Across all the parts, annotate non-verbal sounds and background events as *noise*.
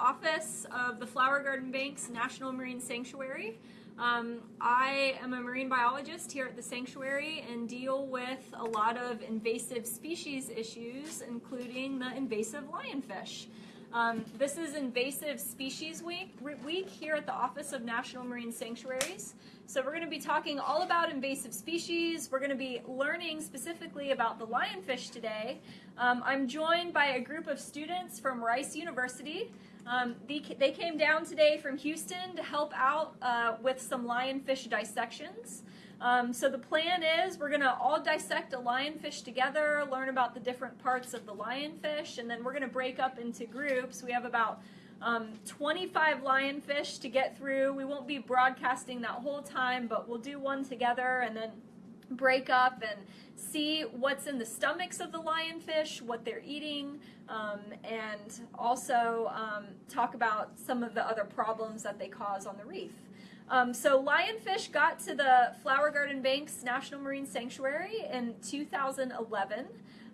Office of the Flower Garden Banks National Marine Sanctuary. Um, I am a marine biologist here at the sanctuary and deal with a lot of invasive species issues, including the invasive lionfish. Um, this is Invasive Species Week, week here at the Office of National Marine Sanctuaries. So we're going to be talking all about invasive species. We're going to be learning specifically about the lionfish today. Um, I'm joined by a group of students from Rice University. Um, they, they, came down today from Houston to help out uh, with some lionfish dissections. Um, so the plan is we're going to all dissect a lionfish together, learn about the different parts of the lionfish, and then we're going to break up into groups. We have about um, 25 lionfish to get through. We won't be broadcasting that whole time, but we'll do one together and then break up and see what's in the stomachs of the lionfish, what they're eating, um, and also um, talk about some of the other problems that they cause on the reef. Um, so lionfish got to the Flower Garden Banks National Marine Sanctuary in 2011,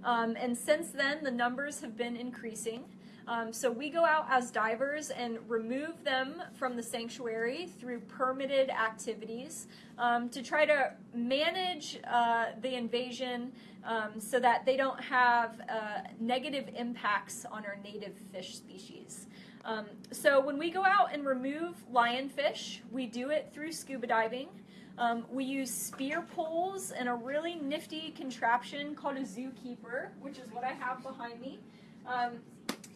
um, and since then the numbers have been increasing. Um, so we go out as divers and remove them from the sanctuary through permitted activities um, to try to manage uh, the invasion um, so that they don't have uh, negative impacts on our native fish species. Um, so when we go out and remove lionfish, we do it through scuba diving. Um, we use spear poles and a really nifty contraption called a zookeeper, which is what I have behind me. Um,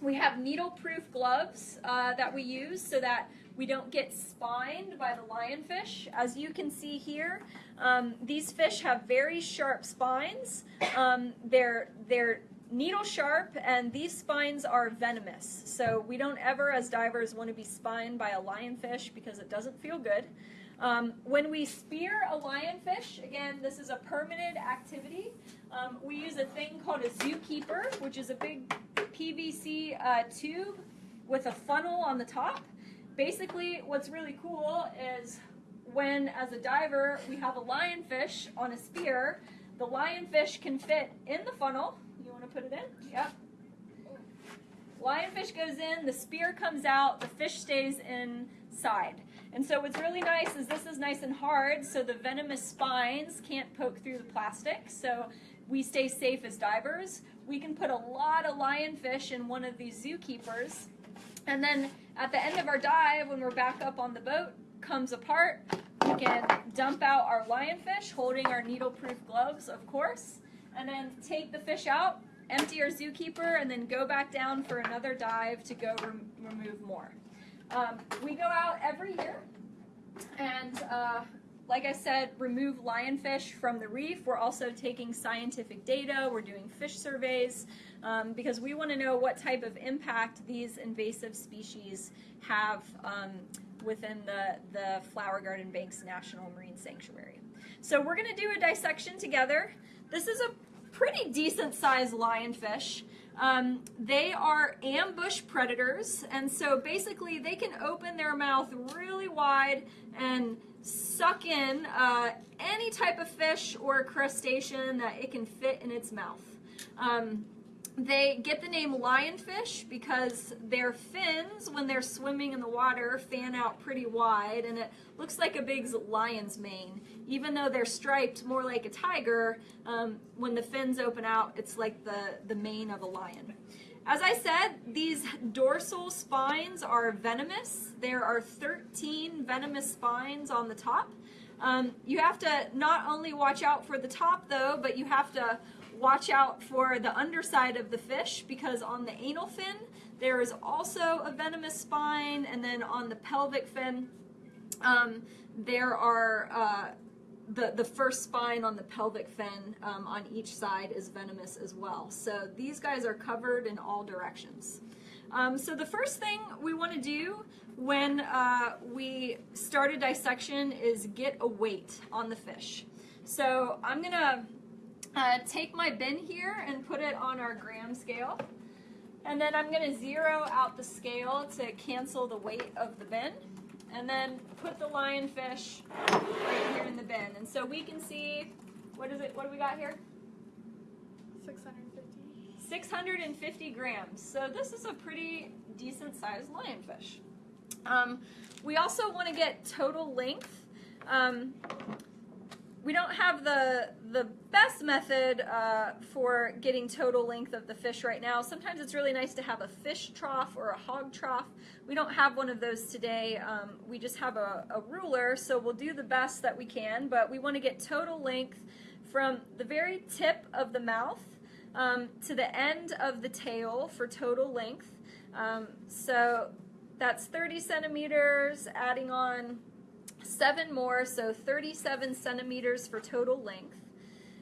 we have needle-proof gloves uh, that we use so that we don't get spined by the lionfish. As you can see here, um, these fish have very sharp spines. Um, they're, they're needle sharp and these spines are venomous. So we don't ever as divers want to be spined by a lionfish because it doesn't feel good. Um, when we spear a lionfish, again, this is a permanent activity. Um, we use a thing called a zookeeper, which is a big PVC uh, tube with a funnel on the top. Basically, what's really cool is when, as a diver, we have a lionfish on a spear, the lionfish can fit in the funnel. You want to put it in? Yep. Lionfish goes in, the spear comes out, the fish stays inside. And so what's really nice is this is nice and hard, so the venomous spines can't poke through the plastic, so we stay safe as divers. We can put a lot of lionfish in one of these zookeepers, and then at the end of our dive, when we're back up on the boat, comes apart, we can dump out our lionfish, holding our needle-proof gloves, of course, and then take the fish out, empty our zookeeper, and then go back down for another dive to go rem remove more. Um, we go out every year and uh, like I said, remove lionfish from the reef. We're also taking scientific data. We're doing fish surveys um, because we want to know what type of impact these invasive species have um, within the, the Flower Garden Banks National Marine Sanctuary. So we're going to do a dissection together. This is a pretty decent sized lionfish. Um, they are ambush predators, and so basically they can open their mouth really wide and suck in uh, any type of fish or crustacean that it can fit in its mouth. Um, they get the name lionfish because their fins, when they're swimming in the water, fan out pretty wide and it looks like a big lion's mane. Even though they're striped more like a tiger, um, when the fins open out, it's like the, the mane of a lion. As I said, these dorsal spines are venomous. There are 13 venomous spines on the top. Um, you have to not only watch out for the top though, but you have to watch out for the underside of the fish because on the anal fin there is also a venomous spine and then on the pelvic fin um, there are uh, the, the first spine on the pelvic fin um, on each side is venomous as well. So these guys are covered in all directions. Um, so the first thing we want to do when uh, we start a dissection is get a weight on the fish. So I'm going to uh, take my bin here and put it on our gram scale. And then I'm going to zero out the scale to cancel the weight of the bin and then put the lionfish right here in the bin. And so we can see, what is it, what do we got here? 650. 650 grams. So this is a pretty decent sized lionfish. Um, we also want to get total length. Um, we don't have the the best method uh, for getting total length of the fish right now. Sometimes it's really nice to have a fish trough or a hog trough. We don't have one of those today. Um, we just have a, a ruler, so we'll do the best that we can, but we want to get total length from the very tip of the mouth um, to the end of the tail for total length. Um, so that's 30 centimeters, adding on seven more, so 37 centimeters for total length.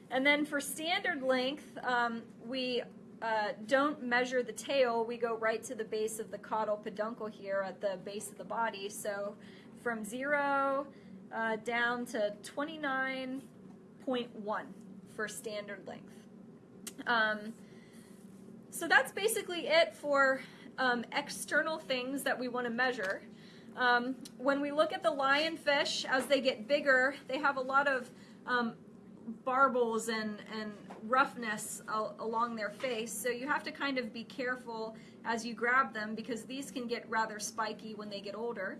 And then for standard length, um, we uh, don't measure the tail, we go right to the base of the caudal peduncle here at the base of the body. So from zero uh, down to 29.1 for standard length. Um, so that's basically it for um, external things that we want to measure. Um, when we look at the lionfish, as they get bigger, they have a lot of um, barbels and, and roughness al along their face. So you have to kind of be careful as you grab them because these can get rather spiky when they get older.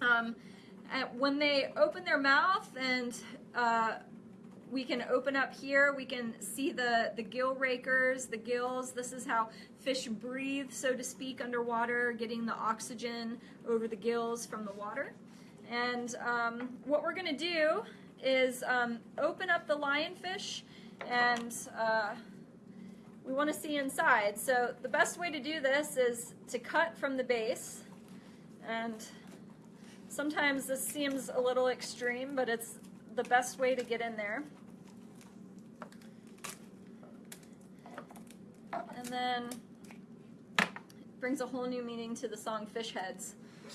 Um, when they open their mouth and uh, we can open up here, we can see the, the gill rakers, the gills. This is how fish breathe, so to speak, underwater, getting the oxygen over the gills from the water. And um, what we're going to do is um, open up the lionfish and uh, we want to see inside. So the best way to do this is to cut from the base and sometimes this seems a little extreme but it's the best way to get in there. And then brings a whole new meaning to the song Fish Heads.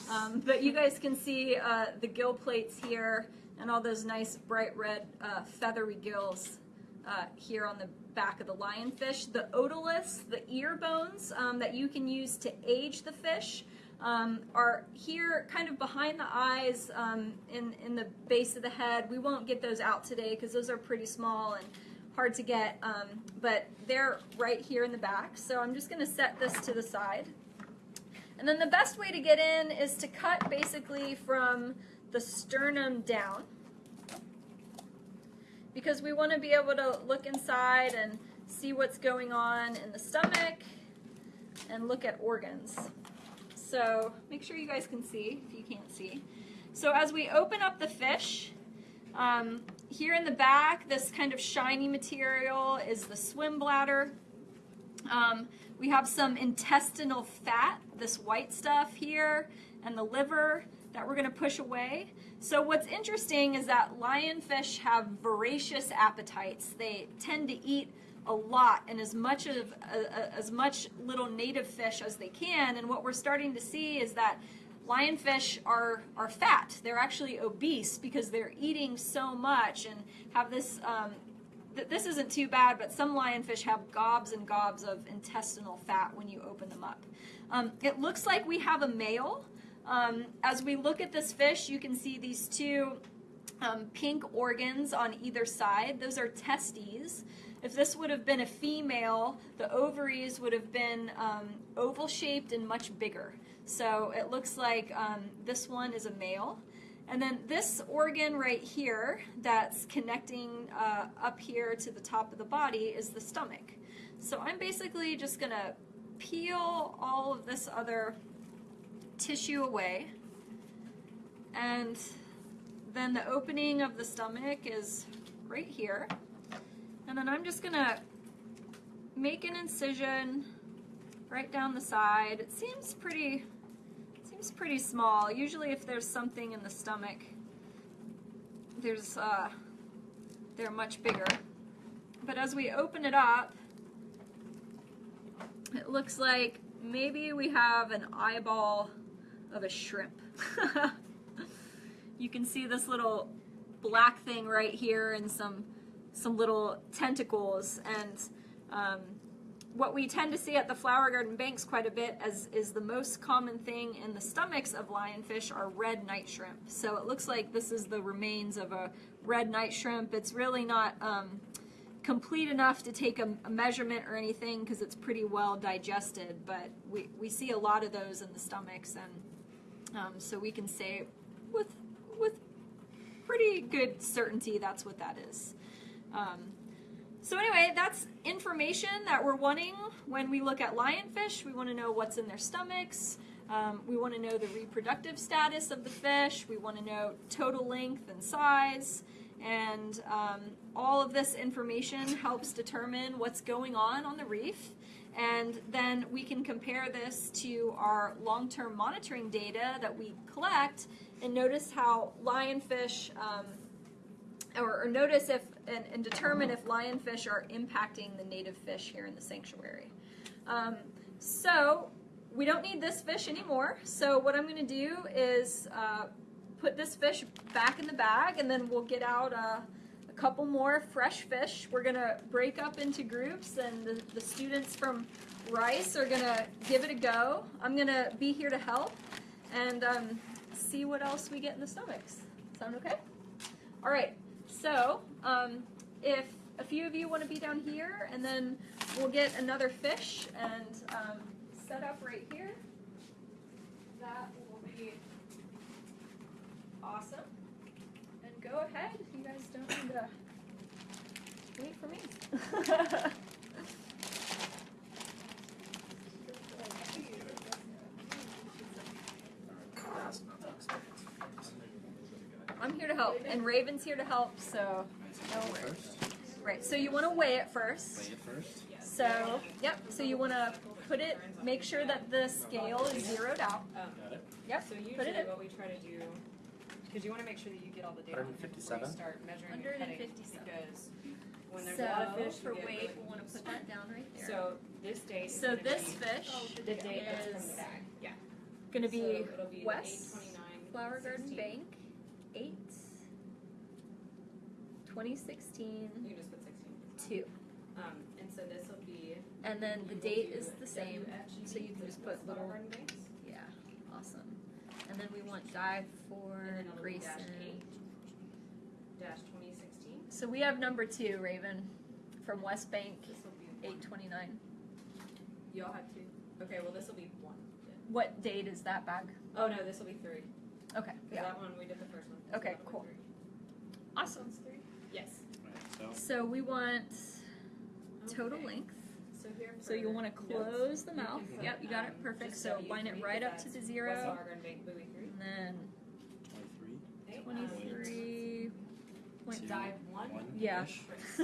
Um, but you guys can see uh, the gill plates here and all those nice bright red uh, feathery gills uh, here on the back of the lionfish. The otoliths, the ear bones um, that you can use to age the fish um, are here kind of behind the eyes um, in, in the base of the head. We won't get those out today because those are pretty small and hard to get, um, but they're right here in the back. So I'm just going to set this to the side. And then the best way to get in is to cut basically from the sternum down because we want to be able to look inside and see what's going on in the stomach and look at organs. So make sure you guys can see if you can't see. So as we open up the fish, um, here in the back, this kind of shiny material is the swim bladder. Um, we have some intestinal fat, this white stuff here, and the liver that we're going to push away. So what's interesting is that lionfish have voracious appetites. They tend to eat a lot and as much of uh, as much little native fish as they can. And what we're starting to see is that lionfish are are fat. They're actually obese because they're eating so much and have this um, this isn't too bad, but some lionfish have gobs and gobs of intestinal fat when you open them up. Um, it looks like we have a male. Um, as we look at this fish, you can see these two um, pink organs on either side. Those are testes. If this would have been a female, the ovaries would have been um, oval shaped and much bigger. So it looks like um, this one is a male. And then this organ right here that's connecting uh, up here to the top of the body is the stomach. So I'm basically just going to peel all of this other tissue away. And then the opening of the stomach is right here. And then I'm just to make an incision right down the side. It seems pretty seems pretty small. Usually if there's something in the stomach, there's uh, they're much bigger. But as we open it up, it looks like maybe we have an eyeball of a shrimp. *laughs* you can see this little black thing right here and some some little tentacles and um, what we tend to see at the flower garden banks quite a bit as is the most common thing in the stomachs of lionfish are red night shrimp. So it looks like this is the remains of a red night shrimp. It's really not um, complete enough to take a, a measurement or anything because it's pretty well digested, but we, we see a lot of those in the stomachs, and um, so we can say with with pretty good certainty that's what that is. Um, so anyway, that's information that we're wanting when we look at lionfish. We want to know what's in their stomachs. Um, we want to know the reproductive status of the fish. We want to know total length and size. And um, all of this information helps determine what's going on on the reef. And then we can compare this to our long-term monitoring data that we collect and notice how lionfish, um, or, or notice if, and, and determine if lionfish are impacting the native fish here in the sanctuary. Um, so we don't need this fish anymore. So what I'm going to do is uh, put this fish back in the bag and then we'll get out uh, a couple more fresh fish. We're going to break up into groups and the, the students from Rice are going to give it a go. I'm going to be here to help and um, see what else we get in the stomachs. Sound okay? All right. So um, if a few of you want to be down here and then we'll get another fish and um, set up right here. That will be awesome. And go ahead. If you guys don't need to wait for me. *laughs* I'm here to help, and Raven's here to help, so no worries. Right, so you want to weigh it first. Weigh it first. So, yep, so you want to put it, make sure that the scale is zeroed out. Um, Got it. Yep, so put usually it in. what we try to do, because you want to make sure that you get all the data before 157? you start measuring and cutting, 157. because when there's a lot of fish, for weight, we'll want to put that down right there. So this date is So this be fish the date that's from is. Yeah. going to be so be West Flower Garden Bank, 8, 2016, You just put 16. 2. Um, and so this will be. And then the date is the same, WFGB so you can just put little, Banks, yeah, awesome. And then we want dive for and then it'll be dash Grayson. eight, dash 2016. So we have number 2, Raven, from West Bank, This will be one. 829. Y'all have two. Okay, well this will be one. What date is that bag? Oh no, this will be three. Okay, yeah. that one we did the first one. so Okay, that'll be cool. three. Awesome. Three? Yes. Right, so So we want total Okay. length. So here. So you'll want to close notes, the mouth. can put, Yep, you got it. Perfect. just So W line it right up to the zero. Flower Garden Bank buoy three. And then 23. Okay, um, 23 point Two. Dive one. One. Yeah. ish. *laughs*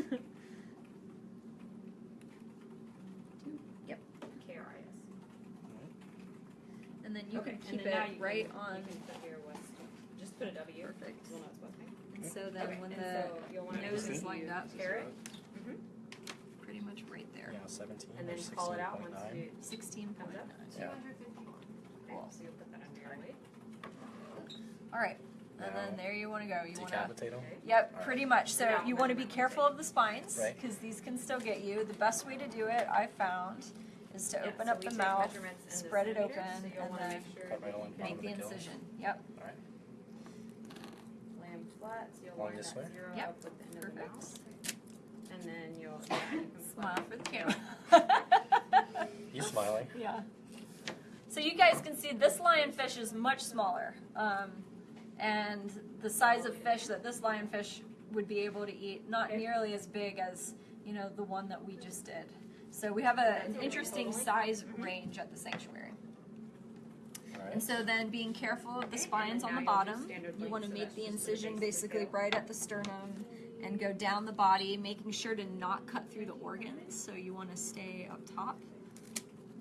yep. KRIS. Alright. And then you okay. can and keep then now it you right can, on. Can put here West. Just put a W. Perfect. We'll know it's West Bank. And so then okay. when and the so you'll want to nose is lined up, Carrot. Mm-hmm. pretty much right there. Yeah, 17 And or then call it out once 16.9. you. 16 Comes up. Yeah. Cool. So you'll put that under your weight. All right. And Now, then there you want to go. You want to. Decapitate them. Okay. Yep, Alright. pretty much. So you want to be careful of the spines Right. because these can still get you. The best way to do it, I found, is to Yeah, open so up we the take mouth, measurements in the spread it centimeters, open, so you'll and wanna then make sure Cut right along the make bottom the of the gill. incision. Yep, Alright. Land flat, so you'll Along line this that way? zero Yep. up with the end of the perfect. mouth. And then you'll, yeah, you can Smile for the camera. *laughs* He's smiling. yeah. So you guys can see this lionfish is much smaller. Um, and the size of fish that this lionfish would be able to eat, not nearly as big as, you know, the one that we just did. So we have a, an interesting size range at the sanctuary. And so then being careful of the spines on the now you'll do bottom, you want to make the incision basically right at the sternum and go down the body, making sure to not cut through the organs. So you want to stay up top.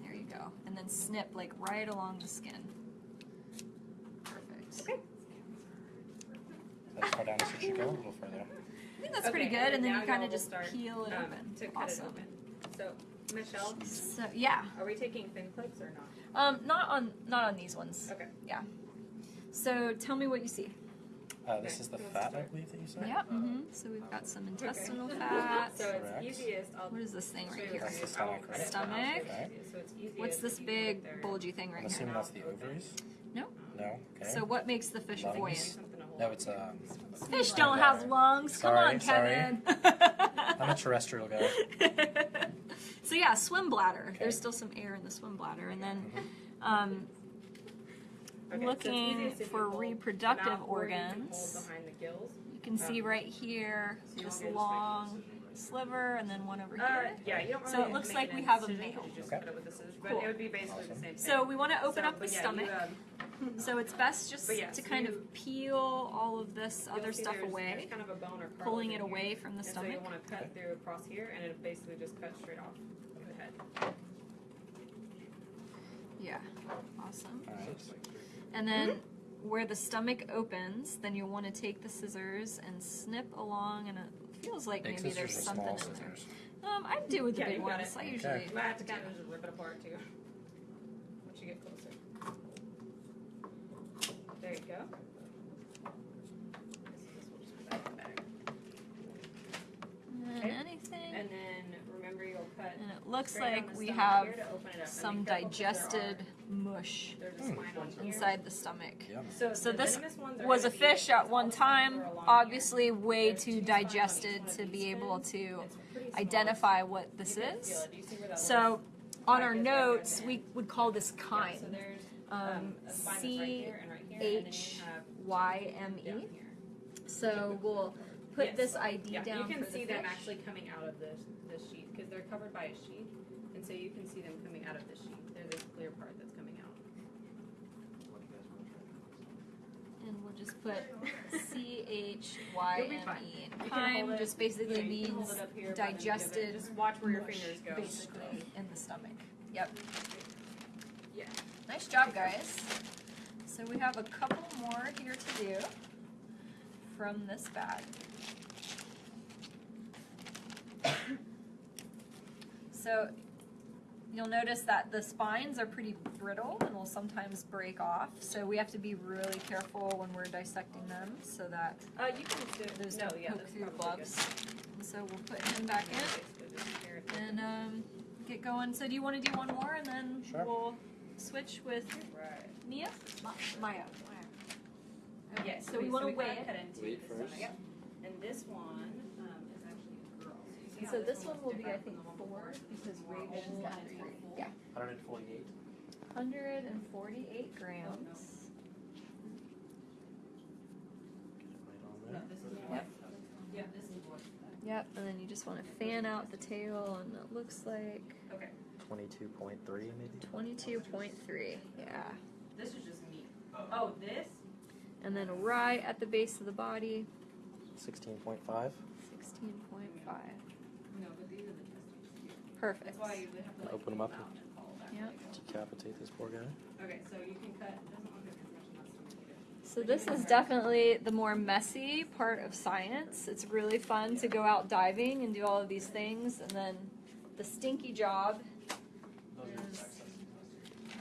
There you go. And then snip like right along the skin. Perfect. Okay. As far down it should go, a little further. I think that's pretty good. And then you kind of just start, peel it um, open. To cut awesome. it open. So, Michelle, So yeah, are we taking fin clips or not? Um, not on not on these ones. Okay. Yeah. So tell me what you see. Uh, this Okay. is the Who wants to fat, I believe that you said? Yep. hmm So we've got some intestinal *laughs* fat. So it's easiest, I'll What is this thing right here? what That's the stomach, right? Stomach. Okay. So it's easiest What's this you put it big bulgy thing I'm right here? assuming that's the Open. ovaries? No. No? Okay. So what makes the fish Lungs? buoyant? Something to hold no, on. it's um. Fish don't have lungs. Come Sorry, on, sorry. Kevin. I'm a terrestrial guy. *laughs* so yeah, swim bladder. Okay. There's still some air in the swim bladder, and then um, Okay, looking easiest if you for hold reproductive the mouth you can organs. hold behind the gills. you can see Um, right here so this want me to just make a long sliver, and then one over Uh, here. yeah, you don't really So it looks like we have a male. Okay. it with the scissors, but Cool. would be basically the same. So we want to open So, up the yeah, stomach. You, um, So it's best just But yeah, to so kind you- of peel all of this other stuff there's, away, There's kind of a bone or pulling it away here. from the and stomach. So you want to cut through across here, and it basically just cuts straight off the head. Yeah, awesome. Alright. And then where the stomach opens, then you'll want to take the scissors and snip along, and it feels like Big maybe there's something in there. scissors? Um, I do with the Yeah, big you ones. it. I usually. You might have to kind of just rip it apart too. Once you get closer. There you go. This, this will just go back in the. And Okay. anything. And then remember you'll cut And it looks straight down like the we stomach have here to open it up. And some be careful 'cause there digested mush There's a Hmm. spine on here. inside the stomach. Yum. So, So the this venomous ones are was a gonna be- fish at one all the spines time, are along obviously way There's too two spines on each digested to be able to It's pretty small. identify what this You can is. it. Do you see where that So on our notes, we would call this Yeah, chyme. so there's Um, um, a spine that's right here and right here, and then C you have Y M down E. here. So we'll put Yes. this ID Yeah, down you can for see the them fish. actually coming out of this this sheath because they're covered by a sheath, and so you can see them coming out of the sheath. There's this clear part that's coming out. And we'll just put *laughs* C H Y You'll be M fine. E. You can hold Chyme it- just basically Yeah, you can hold means here by the end of it. digested Just watch where your fingers go. basically in the stomach. Yep. Yeah. Nice job, guys. So we have a couple more here to do from this bag. So you'll notice that the spines are pretty brittle and will sometimes break off. So we have to be really careful when we're dissecting them so that Uh, you can do those no, don't yeah, poke through the probably gloves. So we'll put him back in Basically just tear it. and um, get going. So do you want to do one more and then Sure. we'll switch with Right. Mia? Ma- Maya. Okay, Yes. so we want to kinda weigh it. cut into Weigh the first. Yep. And this one um, is actually a girl. So, you see how So this one looks will be, I different think, from the one four before? because More Rachel's oval got and three. Yeah. 148. 148 grams. No, this is Yep. Yeah, this is what. Yep, and then you just want to fan out the tail, and it looks like Okay. 22.3 maybe? 22.3. Yeah. This is just meat. Oh. oh, this? And then right at the base of the body, 16.5. 16.5. No, but these are the testes. Perfect. That's why I usually have to like Open 'em pull up. out and follow back. Yep. Decapitate this poor guy. Okay, so you can cut. It doesn't look like there's much in that stomach either. So this is definitely the more messy part of science. It's really fun to go out diving and do all of these things, and then the stinky job is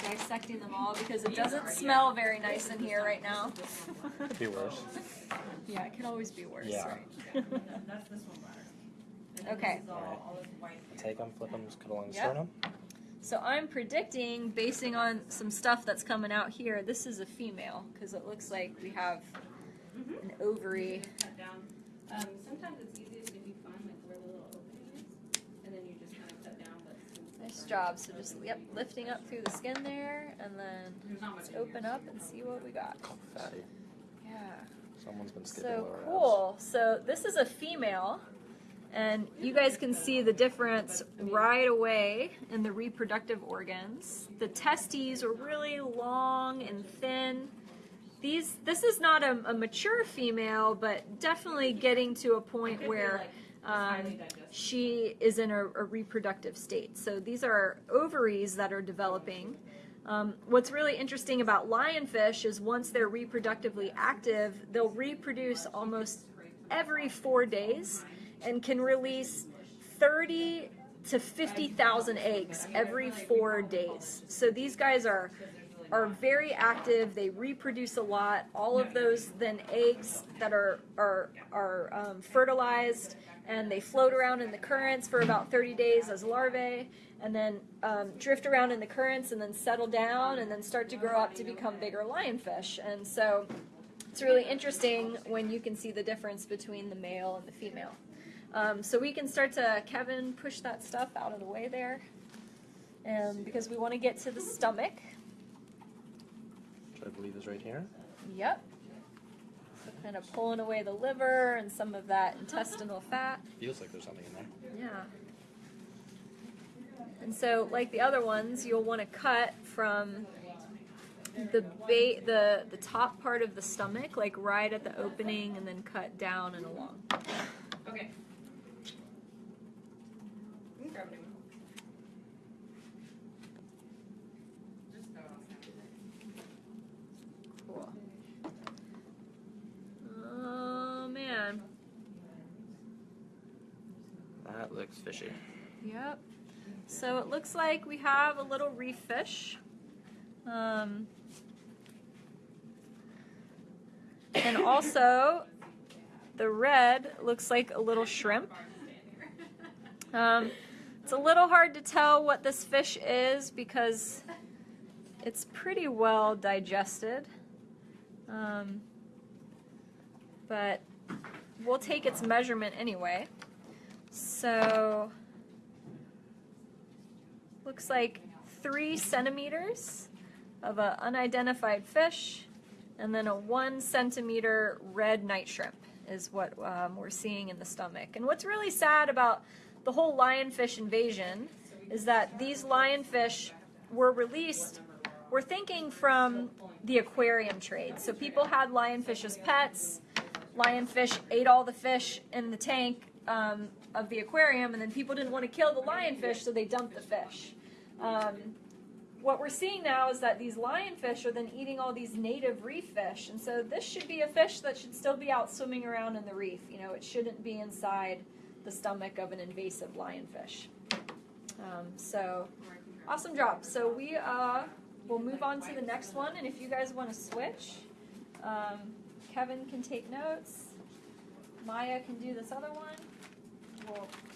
dissecting them all because it doesn't smell very nice in here right now. Could be worse. yeah, it can always be worse, Yeah. right? Yeah, and that- that's this one bladder. And then Okay. This is all, all this white here. Take them, flip them, just cut along the Yep. sternum. So I'm predicting, basing on some stuff that's coming out here, this is a female because it looks like we have Mhm. an ovary. Um, sometimes it's easiest if you find like where the little opening is, and then you just kind of cut down. But since Nice job. So just yep, lifting up through the skin there, and then There's not much let's open so up and see what we got. Fatty. Yeah. Someone's been skipping So lower abs. cool. So this is a female, and you guys can see the difference right away in the reproductive organs. The testes are really long and thin. These, this is not a, a mature female, but definitely getting to a point where like, um, she is in a, a reproductive state. So these are ovaries that are developing. Um, what's really interesting about lionfish is once they're reproductively active, they'll reproduce almost every four days and can release 30 to 50,000 eggs every four days. So these guys are are very active. They reproduce a lot. All of those then eggs that are are are um, fertilized and they float around in the currents for about 30 days as larvae, and then um, drift around in the currents and then settle down and then start to grow up to become bigger lionfish. And so it's really interesting when you can see the difference between the male and the female. Um, so we can start to, Kevin, push that stuff out of the way there. Um, because we want to get to the stomach. Which I believe is right here. Yep. So kind of pulling away the liver and some of that intestinal *laughs* fat. Feels like there's something in there. Yeah. And so, like the other ones, you'll want to cut from the ba- the the top part of the stomach, like right at the opening, and then cut down and along. Okay. You can grab a new one. Just throw it on the Cool. Oh man. That looks fishy. Yep. So it looks like we have a little reef fish. Um, and also, the red looks like a little shrimp. Um, it's a little hard to tell what this fish is because it's pretty well digested. Um, but we'll take its measurement anyway. So, looks like three centimeters of an unidentified fish, and then a one centimeter red night shrimp is what um, we're seeing in the stomach. And what's really sad about the whole lionfish invasion is that these lionfish were released. We're thinking from the aquarium trade. So people had lionfish as pets. Lionfish ate all the fish in the tank um, of the aquarium, and then people didn't want to kill the lionfish, so they dumped the fish. Um, what we're seeing now is that these lionfish are then eating all these native reef fish, and so this should be a fish that should still be out swimming around in the reef. You know, it shouldn't be inside the stomach of an invasive lionfish. Um, so, awesome job. So we uh, will move on to the next one, and if you guys want to switch, um, Kevin can take notes. Maya can do this other one.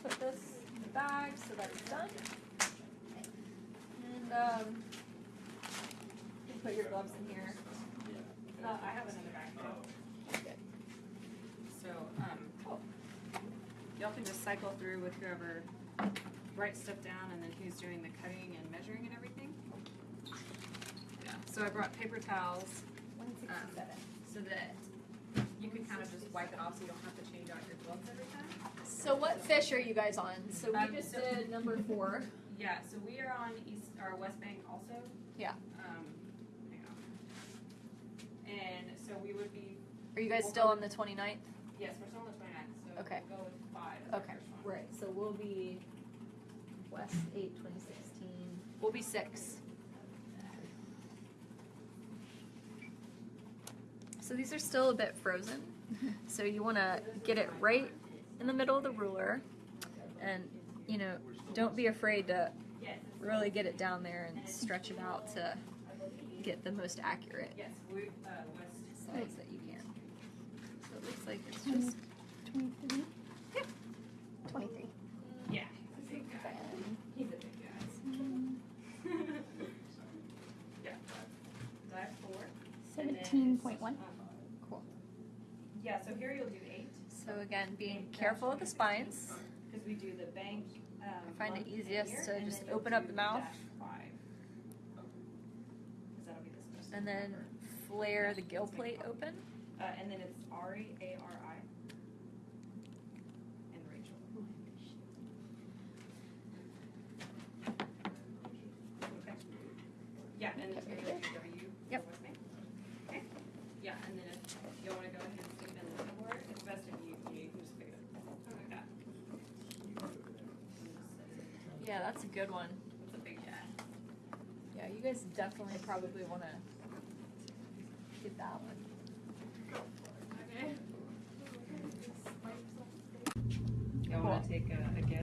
Put this in the bag so that it's done. And um, you can put your gloves in here. Uh, I have another bag too. Good. So, um, y'all can just cycle through with whoever writes stuff down and then who's doing the cutting and measuring and everything. Yeah, so I brought paper towels, um, so that you can kind of just wipe it off so you don't have to change out your gloves every time. So what fish are you guys on? So we Um, just so- did number four. *laughs* Yeah, so we are on east, or west bank also. Yeah. Um, hang on. And so we would be, Are you guys still on the 29th? yes, we're still on the twenty-ninth, so Okay. we'll go with five Okay, right. So we'll be West 8, 2016. We'll be six. So these are still a bit frozen. *laughs* so you want to get it right in the middle of the ruler and, you know, don't be afraid to really get it down there and stretch it out to get the most accurate uh, size that you can. So it looks like it's just 23. Yep. 23. Yeah. He's a big guy. Mm. *laughs* 17.1. Yeah, so here you'll do eight, So again, being careful of the spines. because we do the bank, um. I find it easiest to just open up the mouth. Five. That'll be the. And then flare the gill plate open. Uh, and then it's Ari, A R I. And Rachel. Okay. Yeah, and Okay, it's right gonna be W. Yep. with me. Okay. Yeah, and then if you wanna go ahead and stick it in the board, it's best if you, you can just pick it up like that. Yeah, that's a good one. It's a big guy. Yeah, you guys definitely probably want to get that one. Okay. Y'all wanna take a, a guess?